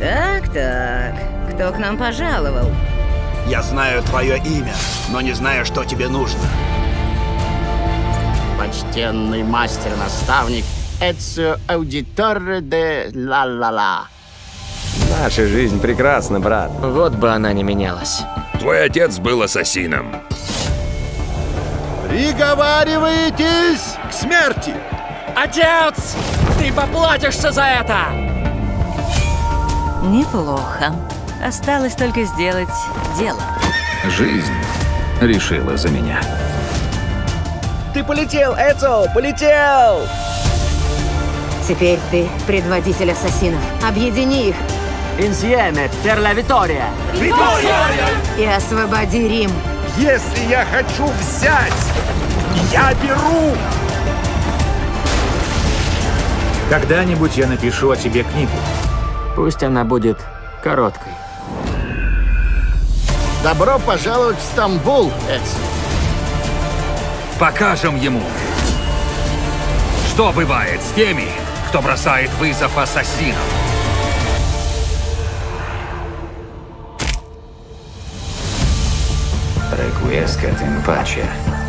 Так-так, кто к нам пожаловал? Я знаю твое имя, но не знаю, что тебе нужно. Почтенный мастер-наставник Эцио Аудиторе де Ла-Ла-Ла. Наша жизнь прекрасна, брат. Вот бы она не менялась. Твой отец был ассасином. Приговариваетесь к смерти! Отец! Ты поплатишься за это! Неплохо. Осталось только сделать дело. Жизнь решила за меня. Ты полетел, Эцо, полетел! Теперь ты предводитель ассасинов. Объедини их Инсьеме пер ла Витория. и освободи Рим. Если я хочу взять, я беру! Когда-нибудь я напишу о тебе книгу. Пусть она будет короткой. Добро пожаловать в Стамбул, Эцио. Покажем ему, что бывает с теми, кто бросает вызов ассасинам. Requiescat in pace.